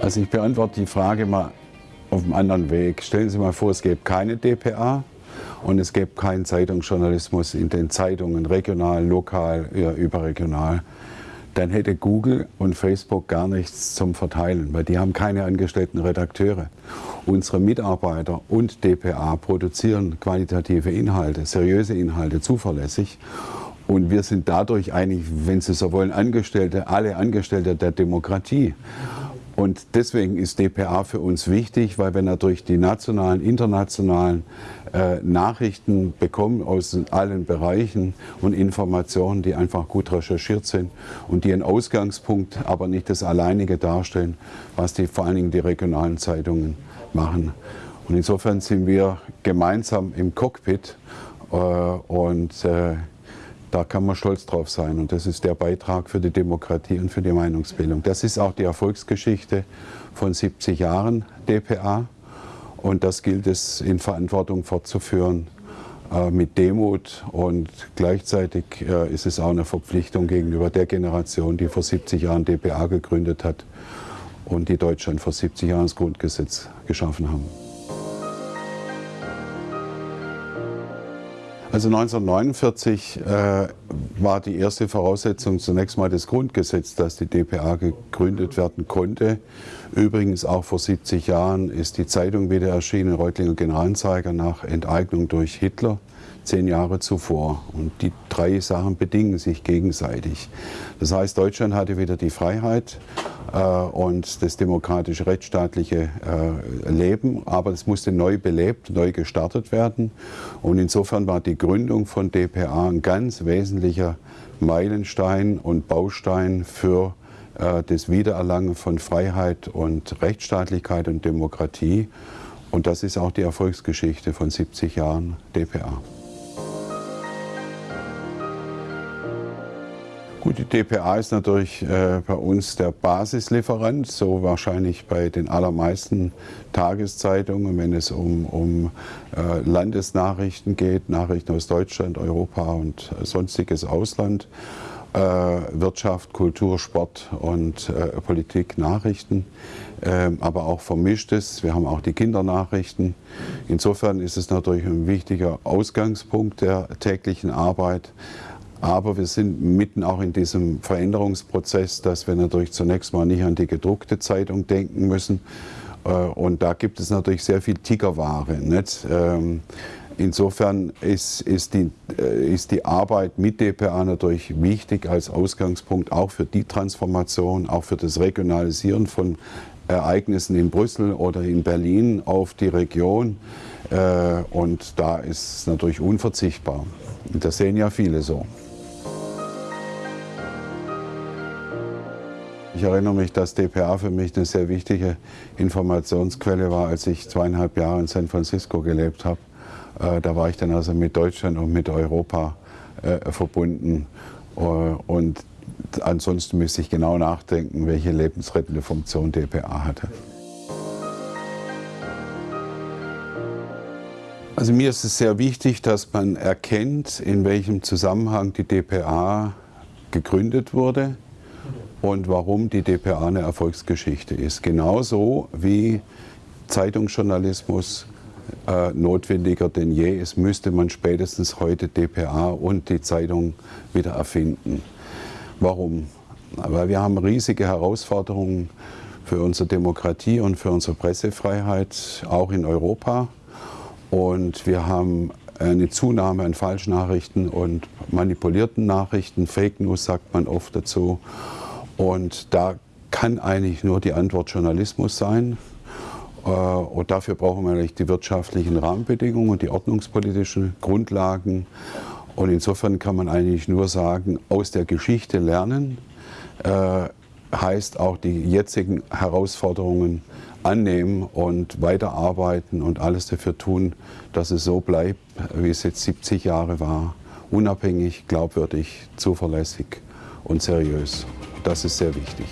Also ich beantworte die Frage mal auf einem anderen Weg. Stellen Sie mal vor, es gäbe keine DPA und es gäbe keinen Zeitungsjournalismus in den Zeitungen, regional, lokal, ja, überregional. Dann hätte Google und Facebook gar nichts zum Verteilen, weil die haben keine angestellten Redakteure. Unsere Mitarbeiter und DPA produzieren qualitative Inhalte, seriöse Inhalte, zuverlässig. Und wir sind dadurch eigentlich, wenn Sie so wollen, Angestellte, alle Angestellte der Demokratie. Und deswegen ist DPA für uns wichtig, weil wir natürlich die nationalen, internationalen äh, Nachrichten bekommen aus allen Bereichen und Informationen, die einfach gut recherchiert sind und die einen Ausgangspunkt, aber nicht das alleinige darstellen, was die vor allen Dingen die regionalen Zeitungen machen. Und insofern sind wir gemeinsam im Cockpit äh, und äh, da kann man stolz drauf sein. Und das ist der Beitrag für die Demokratie und für die Meinungsbildung. Das ist auch die Erfolgsgeschichte von 70 Jahren DPA. Und das gilt es in Verantwortung fortzuführen äh, mit Demut. Und gleichzeitig äh, ist es auch eine Verpflichtung gegenüber der Generation, die vor 70 Jahren DPA gegründet hat und die Deutschland vor 70 Jahren das Grundgesetz geschaffen haben. Also 1949 äh, war die erste Voraussetzung zunächst mal das Grundgesetz, dass die DPA gegründet werden konnte. Übrigens auch vor 70 Jahren ist die Zeitung wieder erschienen, Reutlinger Generalanzeiger nach Enteignung durch Hitler zehn Jahre zuvor. Und die drei Sachen bedingen sich gegenseitig. Das heißt, Deutschland hatte wieder die Freiheit und das demokratische, rechtsstaatliche äh, Leben, aber es musste neu belebt, neu gestartet werden. Und insofern war die Gründung von DPA ein ganz wesentlicher Meilenstein und Baustein für äh, das Wiedererlangen von Freiheit und Rechtsstaatlichkeit und Demokratie. Und das ist auch die Erfolgsgeschichte von 70 Jahren DPA. Gut, die DPA ist natürlich äh, bei uns der Basislieferant, so wahrscheinlich bei den allermeisten Tageszeitungen, wenn es um, um äh, Landesnachrichten geht, Nachrichten aus Deutschland, Europa und äh, sonstiges Ausland, äh, Wirtschaft, Kultur, Sport und äh, Politik, Nachrichten, ähm, aber auch vermischtes. Wir haben auch die Kindernachrichten. Insofern ist es natürlich ein wichtiger Ausgangspunkt der täglichen Arbeit. Aber wir sind mitten auch in diesem Veränderungsprozess, dass wir natürlich zunächst mal nicht an die gedruckte Zeitung denken müssen. Äh, und da gibt es natürlich sehr viel Tickerware. Nicht? Ähm, insofern ist, ist, die, äh, ist die Arbeit mit DPA natürlich wichtig als Ausgangspunkt auch für die Transformation, auch für das Regionalisieren von Ereignissen in Brüssel oder in Berlin auf die Region. Äh, und da ist es natürlich unverzichtbar. Und das sehen ja viele so. Ich erinnere mich, dass DPA für mich eine sehr wichtige Informationsquelle war, als ich zweieinhalb Jahre in San Francisco gelebt habe. Äh, da war ich dann also mit Deutschland und mit Europa äh, verbunden. Äh, und ansonsten müsste ich genau nachdenken, welche lebensrettende Funktion DPA hatte. Also mir ist es sehr wichtig, dass man erkennt, in welchem Zusammenhang die DPA gegründet wurde und warum die DPA eine Erfolgsgeschichte ist. Genauso wie Zeitungsjournalismus äh, notwendiger denn je ist, müsste man spätestens heute DPA und die Zeitung wieder erfinden. Warum? Weil wir haben riesige Herausforderungen für unsere Demokratie und für unsere Pressefreiheit, auch in Europa. Und wir haben eine Zunahme an Falschnachrichten und manipulierten Nachrichten, Fake News sagt man oft dazu. Und da kann eigentlich nur die Antwort Journalismus sein. Äh, und dafür brauchen wir eigentlich die wirtschaftlichen Rahmenbedingungen und die ordnungspolitischen Grundlagen. Und insofern kann man eigentlich nur sagen, aus der Geschichte lernen äh, heißt auch die jetzigen Herausforderungen annehmen und weiterarbeiten und alles dafür tun, dass es so bleibt, wie es jetzt 70 Jahre war. Unabhängig, glaubwürdig, zuverlässig und seriös. Das ist sehr wichtig.